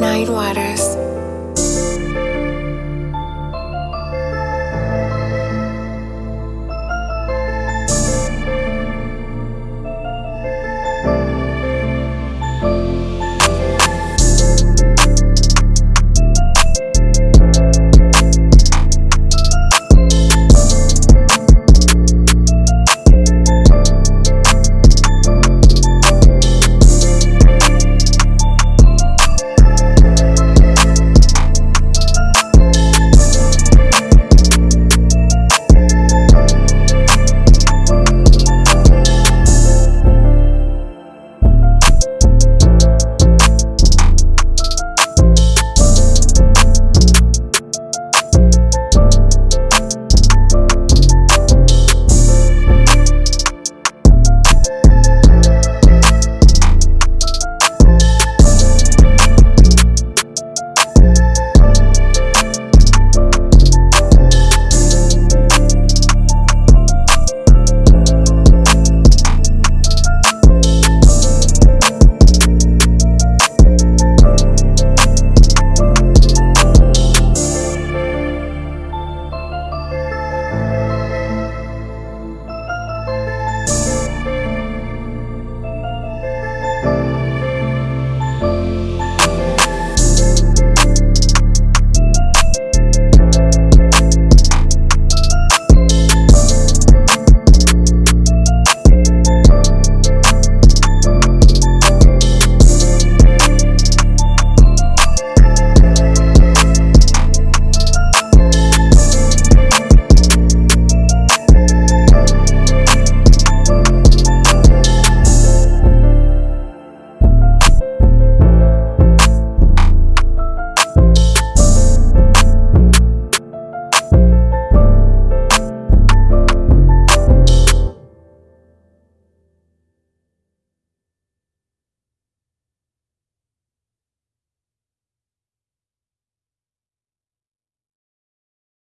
Nine Waters.